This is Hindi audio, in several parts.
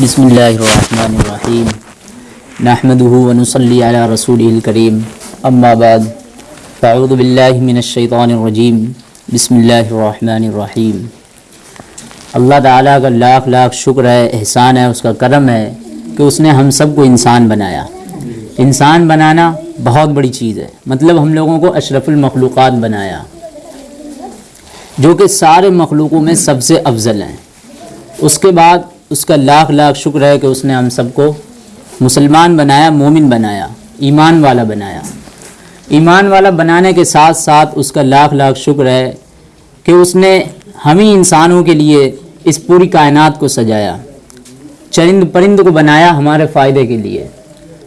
बसमीम नहमदहू वनसली अला रसूलिल करीम अम्मा बाद फ़ाउज़ु बिल्लाहि मिनश्शैतानिर्रजीम बिस्मिल्लाहिर्रहमानिर्रहीम अल्लाह ताला का लाख लाख शुक्र है, एहसान है, उसका करम है कि उसने हम सबको इंसान बनाया। इंसान बनाना बहुत बड़ी चीज़ है। मतलब हम लोगों को अशरफुल मखलूक़ात बनाया, जो कि सारे मखलूक़ों में सबसे अफजल हैं। उसके बाद उसका लाख लाख शुक्र है कि उसने हम सबको मुसलमान बनाया, मोमिन बनाया, ईमान वाला बनाया। ईमान वाला बनाने के साथ साथ उसका लाख लाख शुक्र है कि उसने हम ही इंसानों के लिए इस पूरी कायनात को सजाया, चरिंद परिंद को बनाया हमारे फ़ायदे के लिए।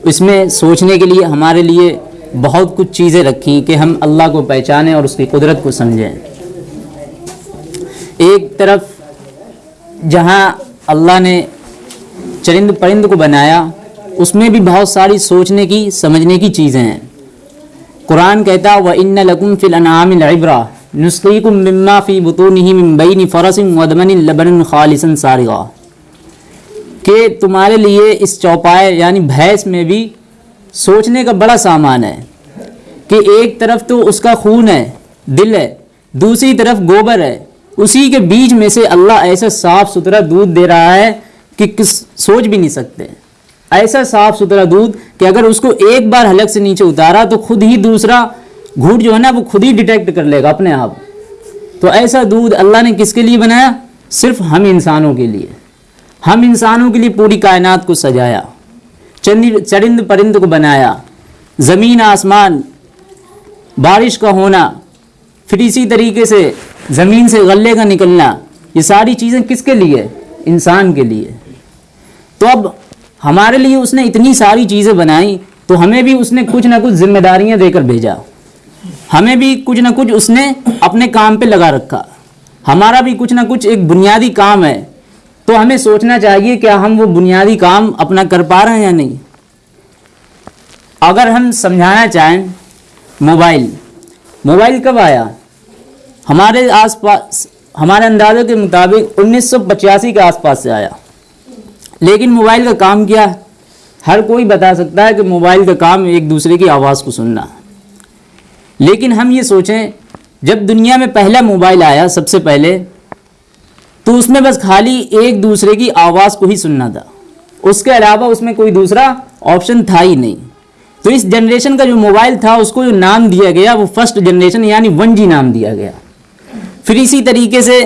इसमें सोचने के लिए हमारे लिए बहुत कुछ चीज़ें रखी कि हम अल्लाह को पहचानें और उसकी कुदरत को समझें। एक तरफ़ जहाँ अल्लाह ने चरिंद परिंद को बनाया, उसमें भी बहुत सारी सोचने की, समझने की चीज़ें हैं। कुरान कहता व इन लकुम फिल अनामिलबरा नुस्कीकुम मिम्मा फ़ी बुतूनिही मिन बैनि फ़रसिन वदमन लबन खालिसन सारिगा। कि तुम्हारे लिए इस चौपाए, यानी भैंस में भी सोचने का बड़ा सामान है कि एक तरफ़ तो उसका खून है, दिल है, दूसरी तरफ़ गोबर है उसी के बीच में से अल्लाह ऐसा साफ़ सुथरा दूध दे रहा है कि किस सोच भी नहीं सकते। ऐसा साफ़ सुथरा दूध कि अगर उसको एक बार हलक से नीचे उतारा तो खुद ही दूसरा घूट जो है ना, वो खुद ही डिटेक्ट कर लेगा अपने आप। तो ऐसा दूध अल्लाह ने किसके लिए बनाया? सिर्फ़ हम इंसानों के लिए। हम इंसानों के लिए पूरी कायनात को सजाया, चंद, चरिंद परिंद को बनाया, ज़मीन आसमान, बारिश का होना फिर इसी तरीके से ज़मीन से गले का निकलना, ये सारी चीज़ें किसके लिए? इंसान के लिए। तो अब हमारे लिए उसने इतनी सारी चीज़ें बनाई तो हमें भी उसने कुछ ना कुछ जिम्मेदारियाँ देकर भेजा। हमें भी कुछ ना कुछ उसने अपने काम पे लगा रखा। हमारा भी कुछ ना कुछ एक बुनियादी काम है। तो हमें सोचना चाहिए, क्या हम वो बुनियादी काम अपना कर पा रहे हैं या नहीं? अगर हम समझाना चाहें, मोबाइल। मोबाइल कब आया? हमारे आसपास, हमारे अंदाज़ों के मुताबिक 1985 के आसपास से आया। लेकिन मोबाइल का काम क्या है? हर कोई बता सकता है कि मोबाइल का काम एक दूसरे की आवाज़ को सुनना। लेकिन हम ये सोचें, जब दुनिया में पहला मोबाइल आया सबसे पहले तो उसमें बस खाली एक दूसरे की आवाज़ को ही सुनना था। उसके अलावा उसमें कोई दूसरा ऑप्शन था ही नहीं। तो इस जनरेशन का जो मोबाइल था, उसको जो नाम दिया गया, वो फ़र्स्ट जनरेशन यानी वन जी नाम दिया गया। फिर इसी तरीके से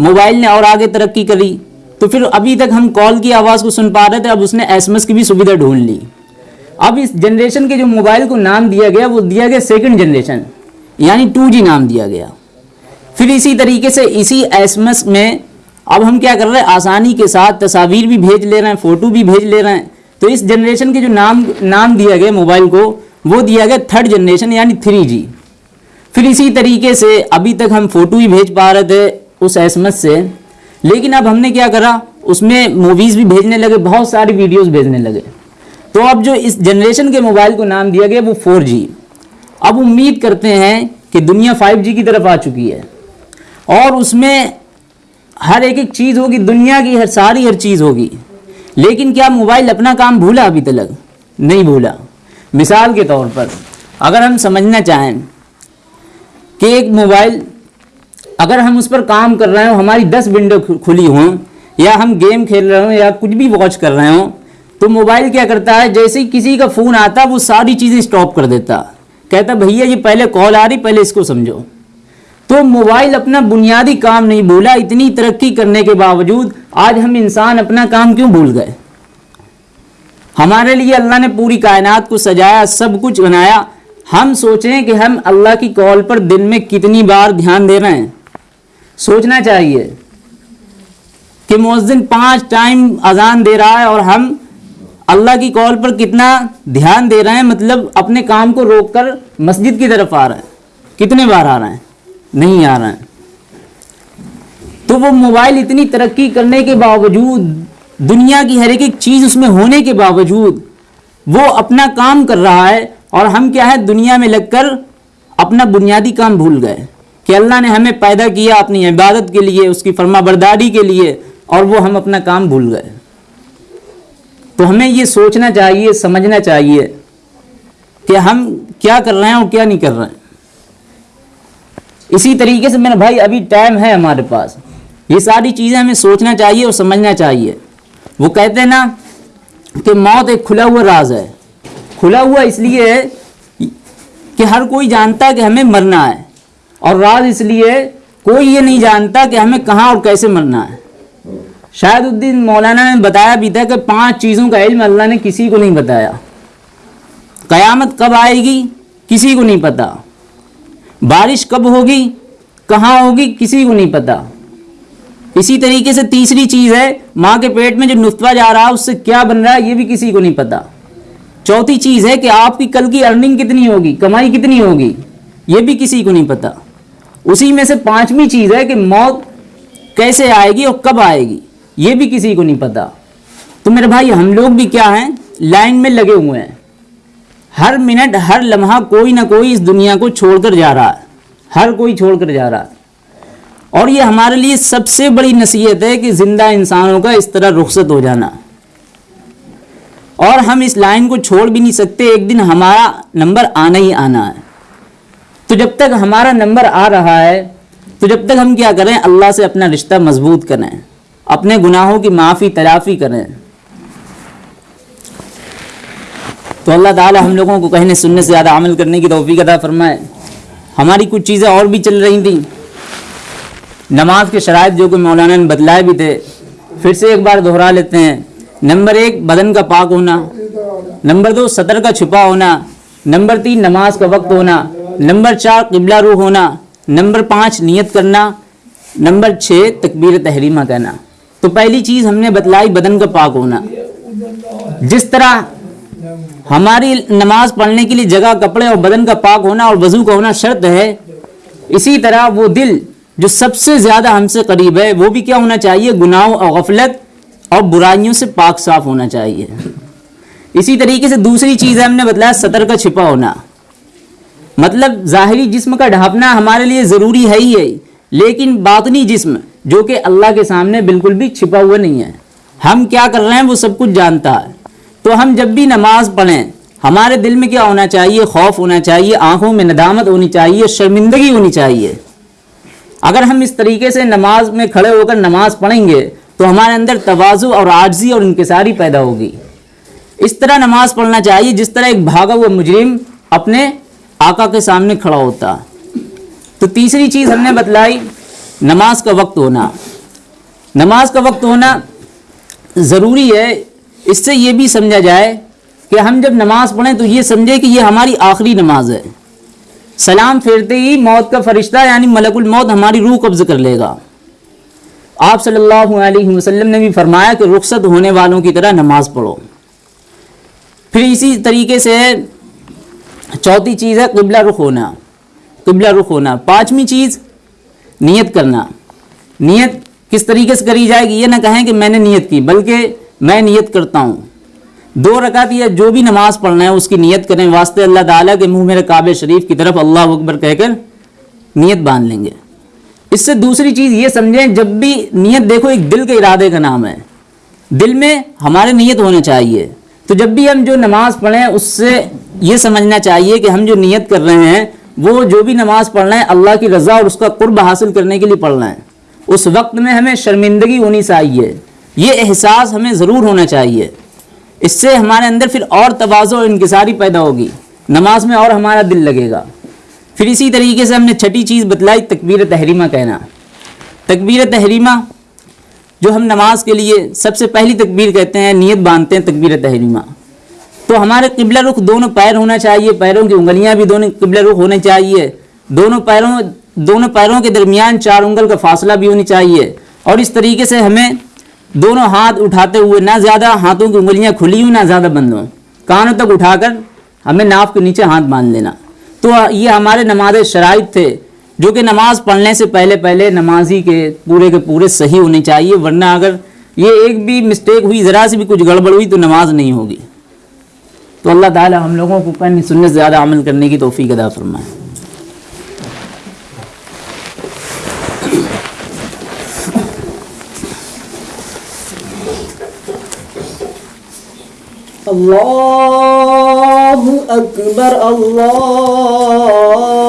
मोबाइल ने और आगे तरक्की करी। तो फिर अभी तक हम कॉल की आवाज़ को सुन पा रहे थे, अब उसने एसएमएस की भी सुविधा ढूंढ ली। अब इस जनरेशन के जो मोबाइल को नाम दिया गया, वो दिया गया सेकंड जनरेशन यानी टू नाम दिया गया। फिर इसी तरीके से इसी एसएमएस में अब हम क्या कर रहे हैं, आसानी के साथ तस्वीर भी भेज ले रहे हैं, फ़ोटो भी भेज ले रहे हैं। तो इस जनरेशन के जो नाम नाम दिया गया मोबाइल को, वो दिया गया थर्ड जनरेशन यानी थ्री जी फिर इसी तरीके से अभी तक हम फ़ोटो ही भेज पा रहे थे उस एसएमएस से। लेकिन अब हमने क्या करा, उसमें मूवीज़ भी भेजने लगे, बहुत सारी वीडियोस भेजने लगे। तो अब जो इस जनरेशन के मोबाइल को नाम दिया गया, वो फोर अब उम्मीद करते हैं कि दुनिया फाइव की तरफ़ आ चुकी है। और उसमें हर एक एक चीज़ होगी, दुनिया की हर, सारी हर चीज़ होगी। लेकिन क्या मोबाइल अपना काम भूला अभी तक? नहीं भूला। मिसाल के तौर पर, अगर हम समझना चाहें कि एक मोबाइल, अगर हम उस पर काम कर रहे हो, हमारी दस विंडो खुली हों, या हम गेम खेल रहे हों, या कुछ भी वॉच कर रहे हों तो मोबाइल क्या करता है, जैसे ही किसी का फ़ोन आता, वो सारी चीज़ें स्टॉप कर देता। कहता, भैया, ये पहले कॉल आ रही, पहले इसको समझो। तो मोबाइल अपना बुनियादी काम नहीं भूला, इतनी तरक्की करने के बावजूद, आज हम इंसान अपना काम क्यों भूल गए? हमारे लिए अल्लाह ने पूरी कायनात को सजाया, सब कुछ बनाया हम सोचें कि हम अल्लाह की कॉल पर दिन में कितनी बार ध्यान दे रहे हैं। सोचना चाहिए कि मुअज्जिन पाँच टाइम अजान दे रहा है और हम अल्लाह की कॉल पर कितना ध्यान दे रहे हैं मतलब अपने काम को रोककर मस्जिद की तरफ़ आ रहे हैं। कितने बार आ रहे हैं? नहीं आ रहे हैं। तो वो मोबाइल इतनी तरक्की करने के बावजूद, दुनिया की हर एक चीज़ उसमें होने के बावजूद, वो अपना काम कर रहा है और हम क्या है? दुनिया में लगकर अपना बुनियादी काम भूल गए कि अल्लाह ने हमें पैदा किया अपनी इबादत के लिए, उसकी फर्मा बरदारी के लिए, और वो हम अपना काम भूल गए। तो हमें ये सोचना चाहिए, समझना चाहिए कि हम क्या कर रहे हैं और क्या नहीं कर रहे हैं। इसी तरीके से मेरे भाई, अभी टाइम है हमारे पास। ये सारी चीज़ें हमें सोचना चाहिए और समझना चाहिए। वो कहते हैं ना कि मौत एक खुला हुआ राज है। खुला हुआ इसलिए है कि हर कोई जानता है कि हमें मरना है। और राज इसलिए कोई ये नहीं जानता कि हमें कहाँ और कैसे मरना है। शायद उद्दीन मौलाना ने बताया भी था कि पाँच चीज़ों का इल्म अल्लाह ने किसी को नहीं बताया। कयामत कब आएगी, किसी को नहीं पता। बारिश कब होगी, कहाँ होगी, किसी को नहीं पता। इसी तरीके से तीसरी चीज़ है, माँ के पेट में जो नुतवा जा रहा है, उससे क्या बन रहा है, ये भी किसी को नहीं पता। चौथी चीज़ है कि आपकी कल की अर्निंग कितनी होगी, कमाई कितनी होगी, ये भी किसी को नहीं पता। उसी में से पांचवी चीज़ है कि मौत कैसे आएगी और कब आएगी, ये भी किसी को नहीं पता। तो मेरे भाई, हम लोग भी क्या हैं, लाइन में लगे हुए हैं। हर मिनट, हर लम्हा कोई ना कोई इस दुनिया को छोड़कर जा रहा है। हर कोई छोड़कर जा रहा है। और ये हमारे लिए सबसे बड़ी नसीहत है कि ज़िंदा इंसानों का इस तरह रुखसत हो जाना। और हम इस लाइन को छोड़ भी नहीं सकते, एक दिन हमारा नंबर आना ही आना है। तो जब तक हमारा नंबर आ रहा है तो जब तक हम क्या करें? अल्लाह से अपना रिश्ता मज़बूत करें, अपने गुनाहों की माफ़ी तलाफ़ी करें। तो अल्लाह ताला हम लोगों को कहने, सुनने से ज़्यादा अमल करने की तोफ़ी अदा फरमाए। हमारी कुछ चीज़ें और भी चल रही थी। नमाज़ के शराब जो कि मौलाना ने बतलाए भी थे, फिर से एक बार दोहरा लेते हैं। नंबर एक, बदन का पाक होना। नंबर दो सतर का छुपा होना। नंबर तीन, नमाज़ का वक्त होना। नंबर चार, किबला रू होना। नंबर पाँच, नियत करना। नंबर छः तकबीर तहरीमा कहना। तो पहली चीज़ हमने बतलाई, बदन का पाक होना। जिस तरह हमारी नमाज़ पढ़ने के लिए जगह, कपड़े और बदन का पाक होना और वज़ू का होना शर्त है, इसी तरह वो दिल जो सबसे ज़्यादा हमसे करीब है, वो भी क्या होना चाहिए? गुनाहों और गफलत और बुराइयों से पाक साफ़ होना चाहिए। इसी तरीके से दूसरी चीज़ है, हमने बताया सतर का छिपा होना। मतलब ज़ाहरी जिस्म का ढापना हमारे लिए ज़रूरी है ही है, लेकिन बातनी जिस्म, जो कि अल्लाह के सामने बिल्कुल भी छिपा हुआ नहीं है। हम क्या कर रहे हैं, वो सब कुछ जानता है। तो हम जब भी नमाज़ पढ़ें, हमारे दिल में क्या होना चाहिए? खौफ होना चाहिए, आँखों में नदामत होनी चाहिए, शर्मिंदगी होनी चाहिए। अगर हम इस तरीके से नमाज़ में खड़े होकर नमाज़ पढ़ेंगे तो हमारे अंदर तोज़ु और आर्जी और इनकसारी पैदा होगी। इस तरह नमाज़ पढ़ना चाहिए, जिस तरह एक भागा हुआ मुजरिम अपने आका के सामने खड़ा होता। तो तीसरी चीज़ हमने बतलाई, नमाज़ का वक्त होना। नमाज़ का वक्त होना ज़रूरी है, इससे ये भी समझा जाए कि हम जब नमाज़ पढ़ें तो ये समझे कि ये हमारी आखिरी नमाज़ है। सलाम फेरते ही मौत का फरिश्ता, यानी मलकुल मौत, हमारी रूह कब्ज़ कर लेगा। आप सल्लल्लाहु अलैहि वसल्लम ने भी फरमाया कि रुखसत होने वालों की तरह नमाज़ पढ़ो। फिर इसी तरीके से चौथी चीज़ है किबला रुख होना। किबला रुख होना। पांचवी चीज़, नियत करना। नियत किस तरीके से करी जाएगी? ये ना कहें कि मैंने नियत की, बल्कि मैं नियत करता हूँ। दो रकात या, जो भी नमाज़ पढ़ना है, उसकी नियत करें। वास्ते अल्लाह ताला के मुँह मेरे काबे शरीफ की तरफ़ अल्लाह अकबर कहकर नियत बाँध लेंगे। इससे दूसरी चीज़ ये समझें, जब भी नियत देखो, एक दिल के इरादे का नाम है। दिल में हमारे नियत होना चाहिए। तो जब भी हम जो नमाज़ पढ़ें, उससे ये समझना चाहिए कि हम जो नियत कर रहे हैं, वो जो भी नमाज़ पढ़ना है, अल्लाह की रज़ा और उसका कुर्ब हासिल करने के लिए पढ़ना है। उस वक्त में हमें शर्मिंदगी होनी चाहिए। ये एहसास हमें ज़रूर होना चाहिए। इससे हमारे अंदर फिर और तोज़ो और इनकसारी पैदा होगी। नमाज़ में और हमारा दिल लगेगा। फिर इसी तरीके से हमने छठी चीज़ बतलाई, तकबीर तहरीमा कहना। तकबीर तहरीमा, जो हम नमाज़ के लिए सबसे पहली तकबीर कहते हैं, नियत बांधते हैं तकबीर तहरीमा। तो हमारे किबला रुख दोनों पैर होना चाहिए, पैरों की उंगलियाँ भी दोनों, किबला रुख होने चाहिए। दोनों पैरों दोनों पैरों के दरमियान चार उंगल का फासला भी होनी चाहिए। और इस तरीके से हमें दोनों हाथ उठाते हुए ना ज़्यादा हाथों की उंगलियाँ खुली हुई ना ज़्यादा बंद हों। कानों तक उठाकर हमें नाफ के नीचे हाथ बाँध लेना। तो ये हमारे नमाज़ शराइ थे, जो कि नमाज़ पढ़ने से पहले पहले नमाजी के पूरे के पूरे सही होने चाहिए, वरना अगर ये एक भी मिस्टेक हुई, ज़रा सी भी कुछ गड़बड़ हुई तो नमाज़ नहीं होगी। तो अल्लाह ताला हम लोगों को कहने सुनने से ज़्यादा अमल करने की तोफ़ी अदा फरमाए। अल्लाह अकबर अल्लाह